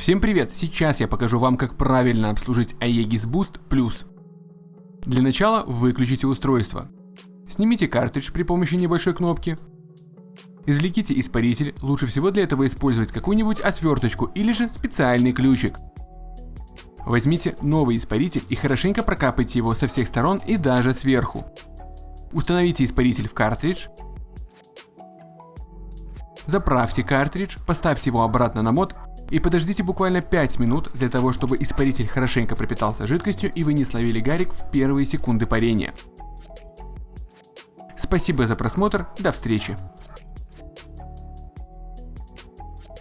Всем привет! Сейчас я покажу вам, как правильно обслужить Aegis Boost Plus. Для начала выключите устройство. Снимите картридж при помощи небольшой кнопки. Извлеките испаритель, лучше всего для этого использовать какую-нибудь отверточку или же специальный ключик. Возьмите новый испаритель и хорошенько прокапайте его со всех сторон и даже сверху. Установите испаритель в картридж. Заправьте картридж, поставьте его обратно на мод и подождите буквально 5 минут для того, чтобы испаритель хорошенько пропитался жидкостью и вы не словили гарик в первые секунды парения. Спасибо за просмотр, до встречи.